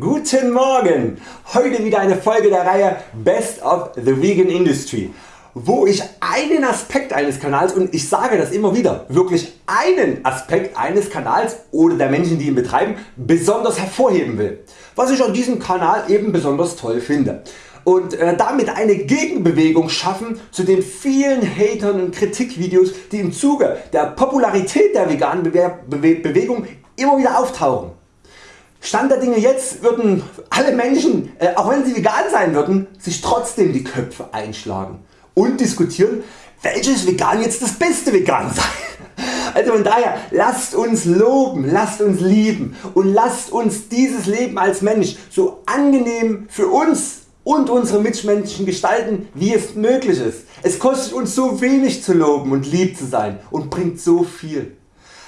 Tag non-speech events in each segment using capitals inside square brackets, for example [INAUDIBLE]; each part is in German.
Guten Morgen! Heute wieder eine Folge der Reihe Best of the Vegan Industry, wo ich einen Aspekt eines Kanals und ich sage das immer wieder, wirklich einen Aspekt eines Kanals oder der Menschen die ihn betreiben besonders hervorheben will, was ich an diesem Kanal eben besonders toll finde und äh, damit eine Gegenbewegung schaffen zu den vielen Hatern und Kritikvideos die im Zuge der Popularität der veganen Bewegung immer wieder auftauchen. Stand der Dinge jetzt würden alle Menschen, äh, auch wenn sie vegan sein würden, sich trotzdem die Köpfe einschlagen und diskutieren welches Vegan jetzt das beste Vegan sei. Also von daher lasst uns loben, lasst uns lieben und lasst uns dieses Leben als Mensch so angenehm für uns und unsere Mitmenschen gestalten wie es möglich ist. Es kostet uns so wenig zu loben und lieb zu sein und bringt so viel.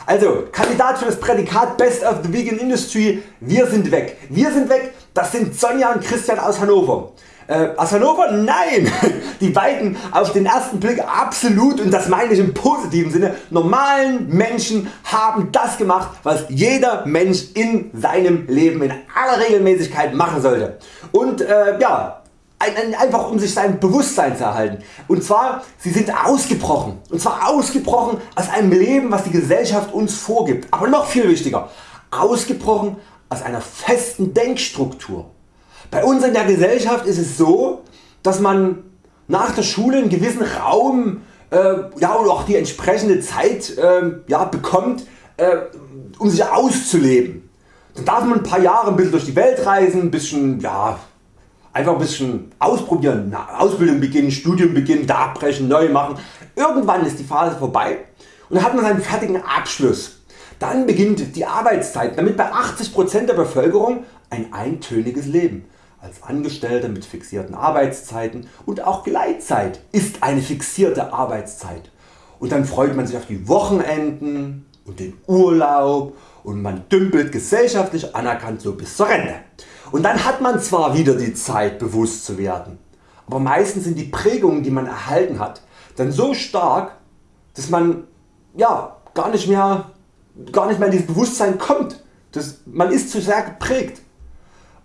Also Kandidat für das Prädikat Best of the Vegan Industry, wir sind weg. Wir sind weg, das sind Sonja und Christian aus Hannover. Äh, aus Hannover? Nein! [LAUGHS] Die beiden auf den ersten Blick absolut und das meine ich im positiven Sinne normalen Menschen haben das gemacht was jeder Mensch in seinem Leben in aller Regelmäßigkeit machen sollte. Und äh, ja, einfach um sich sein Bewusstsein zu erhalten. Und zwar sie sind ausgebrochen. Und zwar ausgebrochen aus einem Leben was die Gesellschaft uns vorgibt. Aber noch viel wichtiger, ausgebrochen aus einer festen Denkstruktur. Bei uns in der Gesellschaft ist es so, dass man nach der Schule einen gewissen Raum äh, ja, und auch die entsprechende Zeit äh, ja, bekommt äh, um sich auszuleben. Dann darf man ein paar Jahre ein bisschen durch die Welt reisen, ein bisschen ja, einfach ein bisschen ausprobieren, Ausbildung beginnen, Studium beginnen, da abbrechen, neu machen. Irgendwann ist die Phase vorbei und dann hat man seinen fertigen Abschluss. Dann beginnt die Arbeitszeit, damit bei 80% der Bevölkerung ein eintöniges Leben. Als Angestellter mit fixierten Arbeitszeiten und auch Gleitzeit ist eine fixierte Arbeitszeit. Und dann freut man sich auf die Wochenenden und den Urlaub und man dümpelt gesellschaftlich anerkannt so bis zur Rente. Und dann hat man zwar wieder die Zeit bewusst zu werden, aber meistens sind die Prägungen die man erhalten hat dann so stark dass man ja, gar, nicht mehr, gar nicht mehr in dieses Bewusstsein kommt. Das, man ist zu sehr geprägt.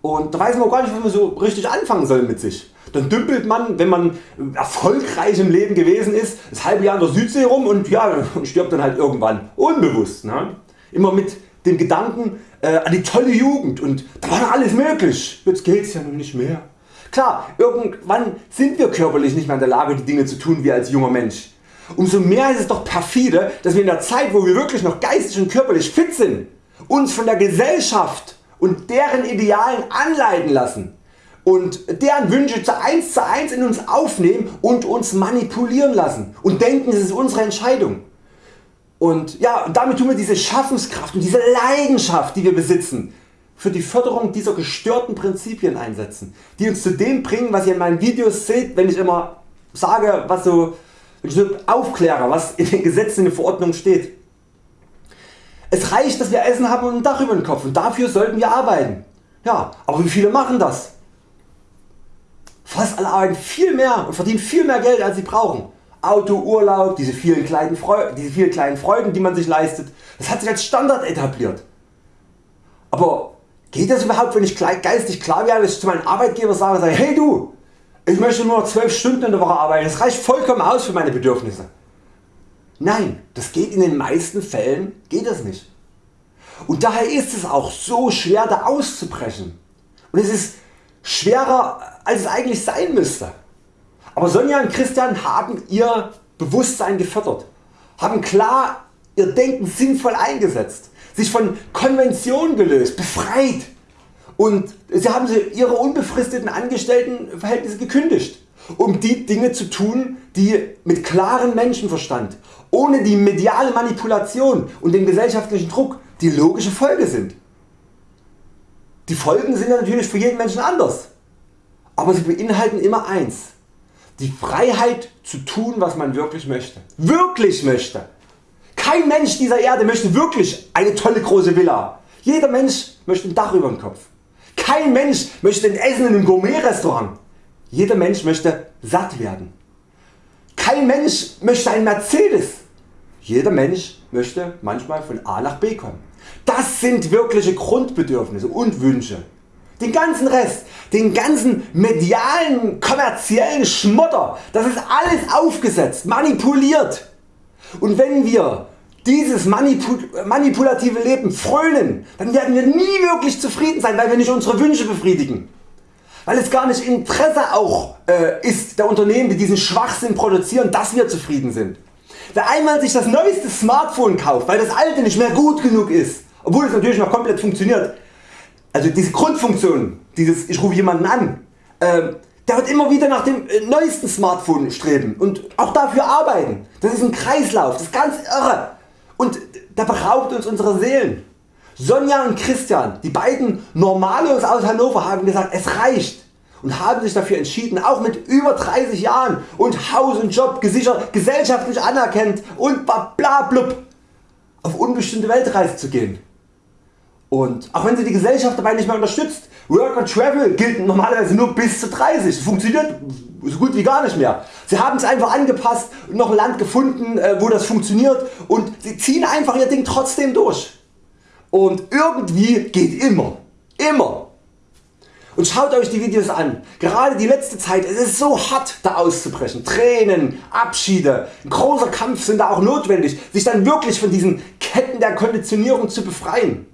Und da weiß man gar nicht, was man so richtig anfangen soll mit sich. Dann dümpelt man, wenn man erfolgreich im Leben gewesen ist, das halbe Jahr in der Südsee rum und, ja, stirbt dann halt irgendwann unbewusst. Ne? Immer mit dem Gedanken äh, an die tolle Jugend und da war alles möglich, jetzt geht's ja nun nicht mehr. Klar, irgendwann sind wir körperlich nicht mehr in der Lage die Dinge zu tun wie als junger Mensch. Umso mehr ist es doch perfide, dass wir in der Zeit wo wir wirklich noch geistig und körperlich fit sind, uns von der Gesellschaft und deren Idealen anleiten lassen und deren Wünsche zu 1 zu 1 in uns aufnehmen und uns manipulieren lassen und denken es ist unsere Entscheidung. Und ja, damit tun wir diese Schaffenskraft und diese Leidenschaft die wir besitzen für die Förderung dieser gestörten Prinzipien einsetzen, die uns zu dem bringen was ihr in meinen Videos seht wenn ich immer sage was so, wenn ich so aufkläre was in den Gesetzen in den Verordnungen steht. Es reicht dass wir Essen haben und ein Dach über den Kopf und dafür sollten wir arbeiten. Ja, aber wie viele machen das? Fast alle arbeiten viel mehr und verdienen viel mehr Geld als sie brauchen. Auto, Urlaub, diese vielen, kleinen diese vielen kleinen Freuden die man sich leistet, das hat sich als Standard etabliert. Aber geht das überhaupt wenn ich geistig klar werde, dass ich zu meinem Arbeitgeber sage, sage hey du, ich möchte nur 12 Stunden in der Woche arbeiten, das reicht vollkommen aus für meine Bedürfnisse. Nein, das geht in den meisten Fällen geht das nicht. Und daher ist es auch so schwer da auszubrechen. Und es ist schwerer als es eigentlich sein müsste. Aber Sonja und Christian haben ihr Bewusstsein gefördert, haben klar ihr Denken sinnvoll eingesetzt, sich von Konventionen gelöst, befreit und sie haben ihre unbefristeten Angestelltenverhältnisse gekündigt, um die Dinge zu tun, die mit klarem Menschenverstand, ohne die mediale Manipulation und den gesellschaftlichen Druck die logische Folge sind. Die Folgen sind natürlich für jeden Menschen anders, aber sie beinhalten immer eins, die Freiheit zu tun was man wirklich möchte. Wirklich möchte. Kein Mensch dieser Erde möchte wirklich eine tolle große Villa. Jeder Mensch möchte ein Dach über dem Kopf. Kein Mensch möchte ein Essen in einem Gourmet Restaurant. Jeder Mensch möchte satt werden. Kein Mensch möchte ein Mercedes. Jeder Mensch möchte manchmal von A nach B kommen. Das sind wirkliche Grundbedürfnisse und Wünsche. Den ganzen Rest, den ganzen medialen, kommerziellen Schmutter, das ist alles aufgesetzt, manipuliert. Und wenn wir dieses manipulative Leben frönen, dann werden wir nie wirklich zufrieden sein, weil wir nicht unsere Wünsche befriedigen. Weil es gar nicht Interesse auch äh, ist der Unternehmen die diesen Schwachsinn produzieren, dass wir zufrieden sind. Wer einmal sich das neueste Smartphone kauft, weil das alte nicht mehr gut genug ist, obwohl es natürlich noch komplett funktioniert, also diese Grundfunktion, dieses ich rufe jemanden an, äh, der wird immer wieder nach dem äh, neuesten Smartphone streben und auch dafür arbeiten. Das ist ein Kreislauf, das ist ganz irre und der beraubt uns unserer Seelen. Sonja und Christian, die beiden Normalos aus Hannover haben gesagt es reicht und haben sich dafür entschieden auch mit über 30 Jahren und Haus und Job gesichert, gesellschaftlich anerkannt und bla blub auf unbestimmte Weltreise zu gehen. Und auch wenn sie die Gesellschaft dabei nicht mehr unterstützt, Work and Travel gilt normalerweise nur bis zu 30, das funktioniert so gut wie gar nicht mehr. Sie haben es einfach angepasst und noch ein Land gefunden äh, wo das funktioniert und sie ziehen einfach ihr Ding trotzdem durch. Und irgendwie geht immer, immer. Und schaut Euch die Videos an, gerade die letzte Zeit, es ist so hart da auszubrechen, Tränen, Abschiede, ein großer Kampf sind da auch notwendig, sich dann wirklich von diesen Ketten der Konditionierung zu befreien.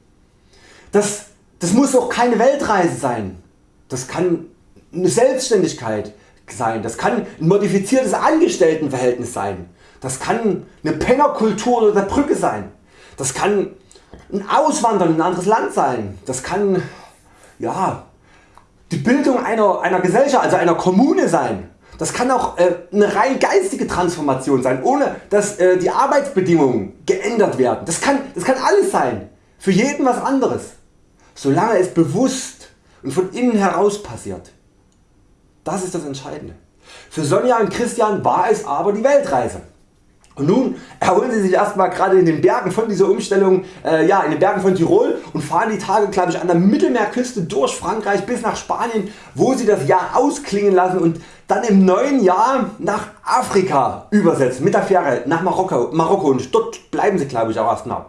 Das, das muss auch keine Weltreise sein, das kann eine Selbstständigkeit sein, das kann ein modifiziertes Angestelltenverhältnis sein, das kann eine Pennerkultur oder der Brücke sein, das kann ein Auswandern in ein anderes Land sein, das kann ja, die Bildung einer, einer Gesellschaft, also einer Kommune sein. Das kann auch äh, eine rein geistige Transformation sein, ohne dass äh, die Arbeitsbedingungen geändert werden. Das kann, das kann alles sein, für jeden was anderes, solange es bewusst und von innen heraus passiert. Das ist das Entscheidende. Für Sonja und Christian war es aber die Weltreise. Und nun erholen Sie sich erstmal gerade in den Bergen von dieser Umstellung, äh, ja, in den Bergen von Tirol und fahren die Tage glaube ich an der Mittelmeerküste durch Frankreich bis nach Spanien, wo Sie das Jahr ausklingen lassen und dann im neuen Jahr nach Afrika übersetzen mit der Fähre nach Marokko, Marokko und dort bleiben Sie glaube ich auch erstmal.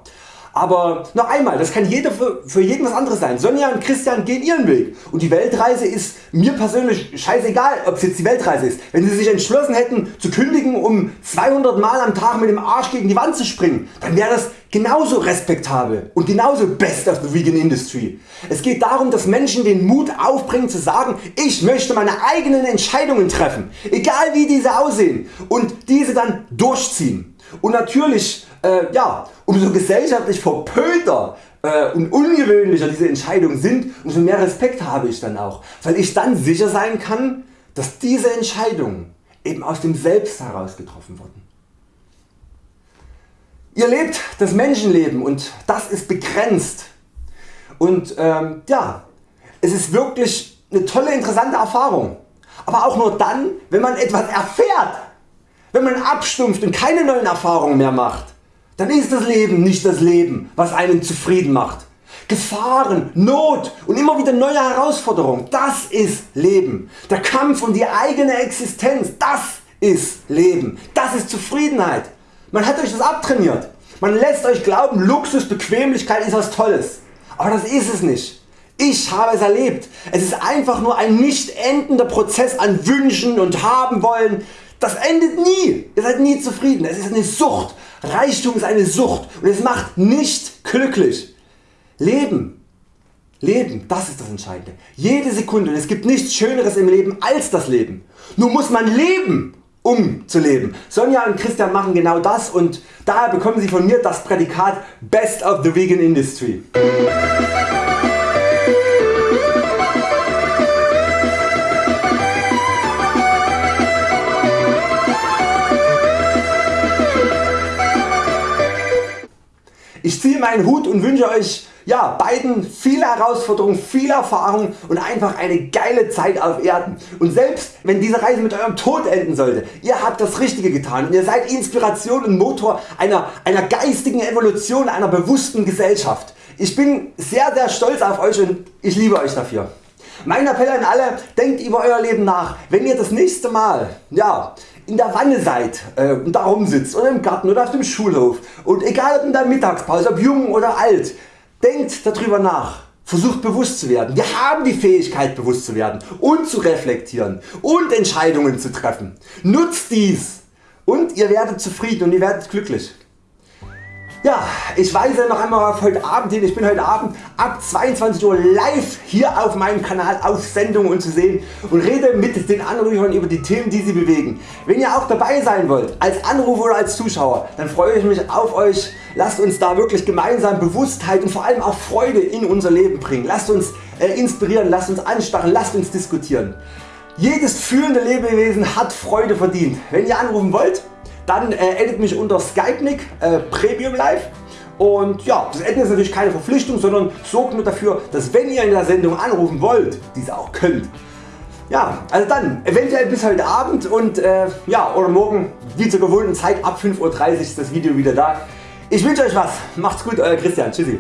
Aber noch einmal, das kann jeder für, für jeden was anderes sein. Sonja und Christian gehen ihren Weg und die Weltreise ist mir persönlich scheißegal ob es jetzt die Weltreise ist. Wenn sie sich entschlossen hätten zu kündigen um 200 Mal am Tag mit dem Arsch gegen die Wand zu springen, dann wäre das genauso respektabel und genauso best of the vegan industry. Es geht darum dass Menschen den Mut aufbringen zu sagen ich möchte meine eigenen Entscheidungen treffen, egal wie diese aussehen und diese dann durchziehen. Und natürlich äh, ja, umso gesellschaftlich verpönter äh, und ungewöhnlicher diese Entscheidungen sind, umso mehr Respekt habe ich dann auch, weil ich dann sicher sein kann, dass diese Entscheidungen eben aus dem Selbst heraus getroffen wurden. Ihr lebt das Menschenleben und das ist begrenzt. Und ähm, ja, es ist wirklich eine tolle interessante Erfahrung, aber auch nur dann wenn man etwas erfährt, wenn man abstumpft und keine neuen Erfahrungen mehr macht dann ist das Leben nicht das Leben was einen zufrieden macht. Gefahren, Not und immer wieder neue Herausforderungen, das ist Leben. Der Kampf um die eigene Existenz, das ist Leben, das ist Zufriedenheit. Man hat Euch das abtrainiert. Man lässt Euch glauben Luxus, Bequemlichkeit ist was Tolles. Aber das ist es nicht. Ich habe es erlebt. Es ist einfach nur ein nicht endender Prozess an Wünschen und haben wollen. Das endet nie. Ihr seid nie zufrieden. Es ist eine Sucht. Reichtum ist eine Sucht und es macht nicht glücklich. Leben, Leben, das ist das Entscheidende. Jede Sekunde und es gibt nichts schöneres im Leben als das Leben. Nur muss man leben um zu leben. Sonja und Christian machen genau das und daher bekommen sie von mir das Prädikat Best of the Vegan Industry. Ich ziehe meinen Hut und wünsche Euch ja, beiden viele Herausforderungen, viel Erfahrung und einfach eine geile Zeit auf Erden. Und selbst wenn diese Reise mit Eurem Tod enden sollte, ihr habt das Richtige getan und ihr seid Inspiration und Motor einer, einer geistigen Evolution einer bewussten Gesellschaft. Ich bin sehr sehr stolz auf Euch und ich liebe Euch dafür. Mein Appell an alle, denkt über Euer Leben nach. Wenn ihr das nächste Mal ja, in der Wanne seid äh, und da rumsitzt oder im Garten oder auf dem Schulhof und egal ob in der Mittagspause, ob jung oder alt, denkt darüber nach. Versucht bewusst zu werden. Wir haben die Fähigkeit bewusst zu werden und zu reflektieren und Entscheidungen zu treffen. Nutzt dies und ihr werdet zufrieden und ihr werdet glücklich. Ja, ich weise noch einmal auf heute Abend hin. Ich bin heute Abend ab 22 Uhr live hier auf meinem Kanal auf Sendung und zu sehen und rede mit den Anrufern über die Themen die Sie bewegen. Wenn ihr auch dabei sein wollt, als Anrufer oder als Zuschauer, dann freue ich mich auf Euch. Lasst uns da wirklich gemeinsam Bewusstheit und vor allem auch Freude in unser Leben bringen. Lasst uns äh, inspirieren, lasst uns anstarren, lasst uns diskutieren. Jedes fühlende Lebewesen hat Freude verdient. Wenn ihr anrufen wollt, dann äh, addet mich unter Skype-Nick äh, Premium Live und ja, das Adden ist natürlich keine Verpflichtung, sondern sorgt nur dafür, dass wenn ihr in der Sendung anrufen wollt, diese auch könnt. Ja, also dann eventuell bis heute Abend und äh, ja, oder morgen wie zur gewohnten Zeit ab 5.30 Uhr ist das Video wieder da. Ich wünsche Euch was. Macht's gut, Euer Christian. Tschüssi.